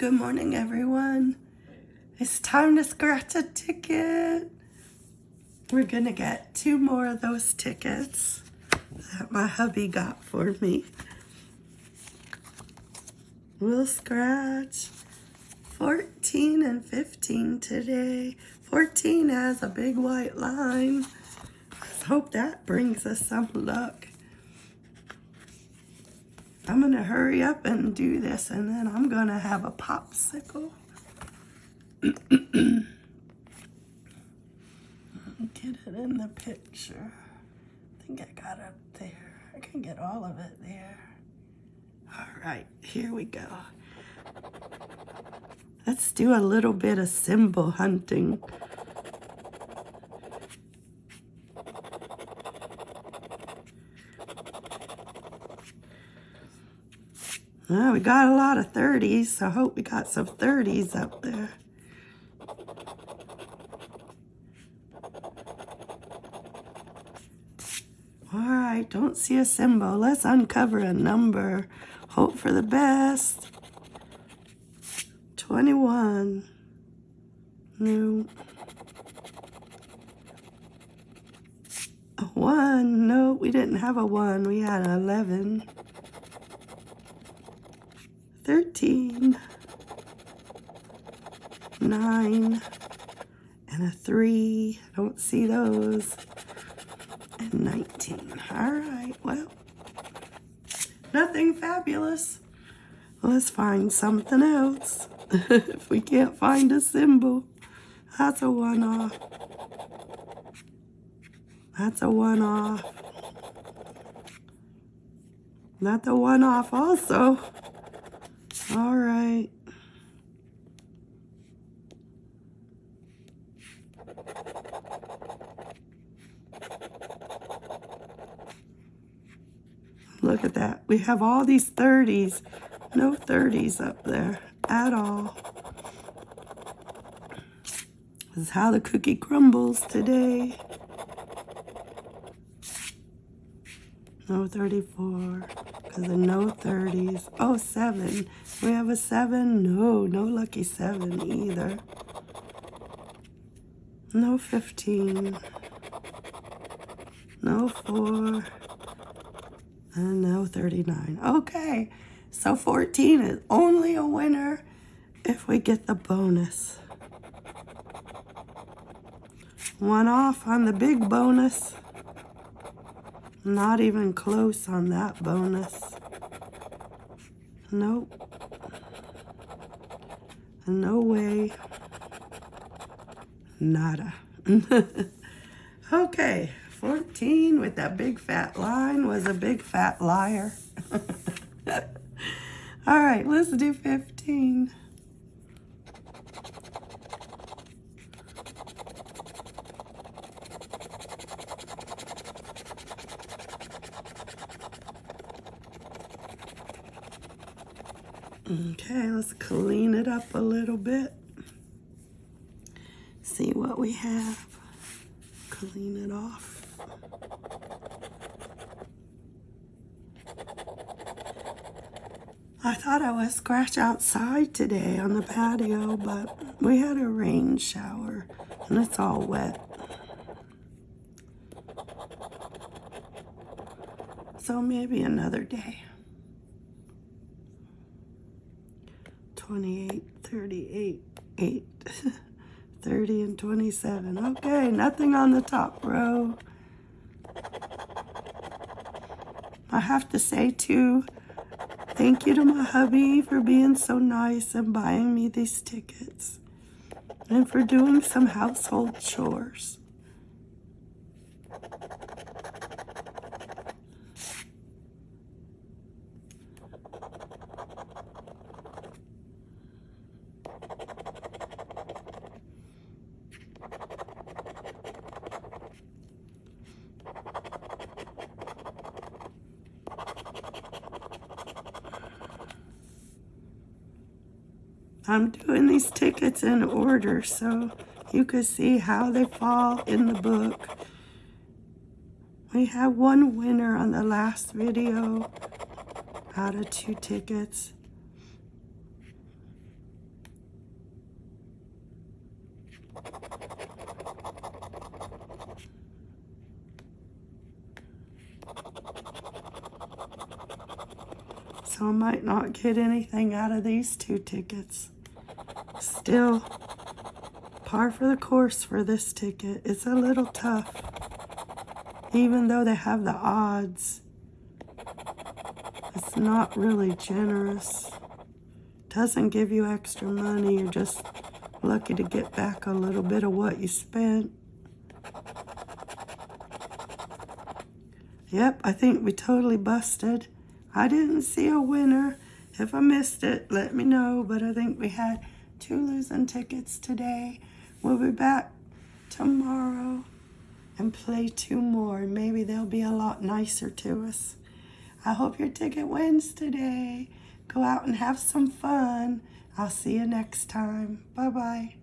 Good morning, everyone. It's time to scratch a ticket. We're gonna get two more of those tickets that my hubby got for me. We'll scratch 14 and 15 today. 14 has a big white line. Let's hope that brings us some luck. I'm gonna hurry up and do this and then I'm gonna have a popsicle. get it in the picture. I think I got up there. I can get all of it there. All right, here we go. Let's do a little bit of symbol hunting. Well, we got a lot of 30s, so I hope we got some 30s up there. All right, don't see a symbol. Let's uncover a number. Hope for the best. 21. No. A 1. No, we didn't have a 1. We had an 11. 13. 9. And a 3. I don't see those. And 19. All right, well. Nothing fabulous. Let's find something else. if we can't find a symbol, that's a one-off. That's a one-off. Not the one-off also. All right. Look at that. We have all these 30s. No 30s up there at all. This is how the cookie crumbles today. No 34, because of no 30s. Oh, seven. We have a 7? No, no lucky 7 either. No 15. No 4. And no 39. Okay, so 14 is only a winner if we get the bonus. One off on the big bonus. Not even close on that bonus. Nope. No way. Nada. okay, 14 with that big fat line was a big fat liar. All right, let's do 15. Okay, let's clean it up a little bit. See what we have. Clean it off. I thought I would scratch outside today on the patio, but we had a rain shower and it's all wet. So maybe another day. 28, 38, 8, 30, and 27. Okay, nothing on the top row. I have to say, too, thank you to my hubby for being so nice and buying me these tickets and for doing some household chores. I'm doing these tickets in order so you can see how they fall in the book. We have one winner on the last video out of two tickets. So I might not get anything out of these two tickets. Still, par for the course for this ticket. It's a little tough. Even though they have the odds, it's not really generous. Doesn't give you extra money. You're just lucky to get back a little bit of what you spent. Yep, I think we totally busted. I didn't see a winner. If I missed it, let me know. But I think we had two losing tickets today. We'll be back tomorrow and play two more. Maybe they'll be a lot nicer to us. I hope your ticket wins today. Go out and have some fun. I'll see you next time. Bye-bye.